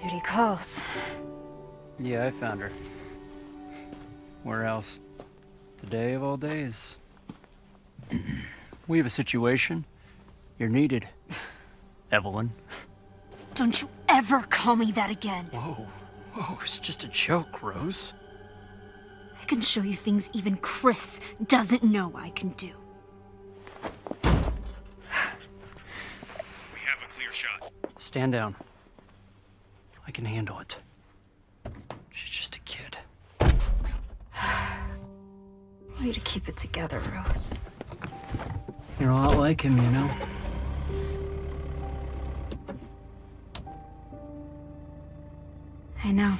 Duty calls. Yeah, I found her. Where else? The day of all days. we have a situation. You're needed. Evelyn. Don't you ever call me that again. Whoa. Whoa, it's just a joke, Rose. I can show you things even Chris doesn't know I can do. We have a clear shot. Stand down. I can handle it. She's just a kid. Way to keep it together, Rose. You're a lot like him, you know? I know.